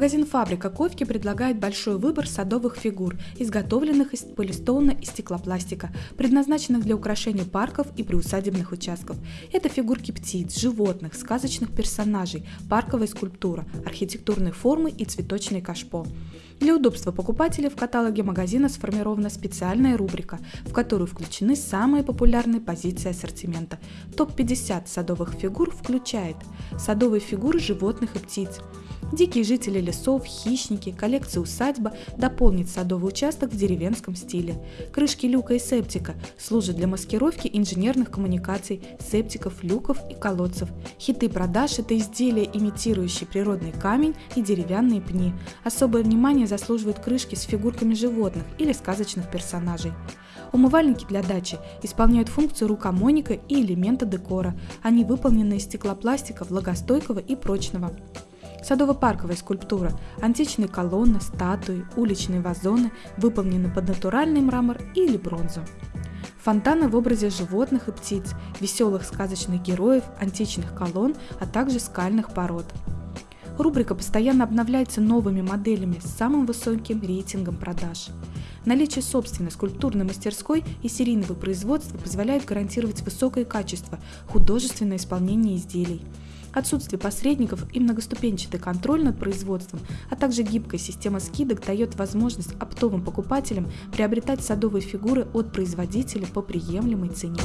Магазин «Фабрика Ковки» предлагает большой выбор садовых фигур, изготовленных из полистолна и стеклопластика, предназначенных для украшения парков и приусадебных участков. Это фигурки птиц, животных, сказочных персонажей, парковая скульптура, архитектурные формы и цветочные кашпо. Для удобства покупателей в каталоге магазина сформирована специальная рубрика, в которую включены самые популярные позиции ассортимента. Топ-50 садовых фигур включает садовые фигуры животных и птиц, Дикие жители лесов, хищники, коллекция усадьба дополнит садовый участок в деревенском стиле. Крышки люка и септика служат для маскировки инженерных коммуникаций, септиков, люков и колодцев. Хиты продаж – это изделия, имитирующие природный камень и деревянные пни. Особое внимание заслуживают крышки с фигурками животных или сказочных персонажей. Умывальники для дачи исполняют функцию рукомойника и элемента декора. Они выполнены из стеклопластика, влагостойкого и прочного. Садово-парковая скульптура, античные колонны, статуи, уличные вазоны выполнены под натуральный мрамор или бронзу. Фонтаны в образе животных и птиц, веселых сказочных героев, античных колонн, а также скальных пород. Рубрика постоянно обновляется новыми моделями с самым высоким рейтингом продаж. Наличие собственной скульптурной мастерской и серийного производства позволяет гарантировать высокое качество, художественное исполнение изделий – Отсутствие посредников и многоступенчатый контроль над производством, а также гибкая система скидок дает возможность оптовым покупателям приобретать садовые фигуры от производителя по приемлемой цене.